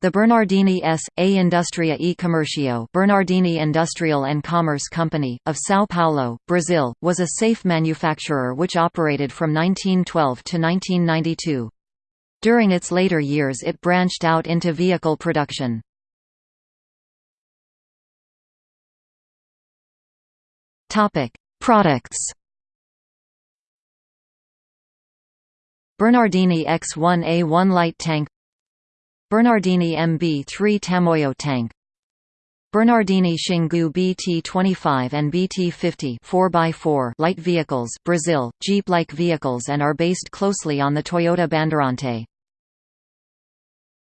The Bernardini S.A. Industria e Commercio Bernardini Industrial and Commerce Company, of São Paulo, Brazil, was a safe manufacturer which operated from 1912 to 1992. During its later years it branched out into vehicle production. Products Bernardini X1A1 light tank Bernardini MB3 Tamoyo tank Bernardini Xingu BT25 and BT50 4x4 light vehicles Brazil, Jeep-like vehicles and are based closely on the Toyota Bandeirante.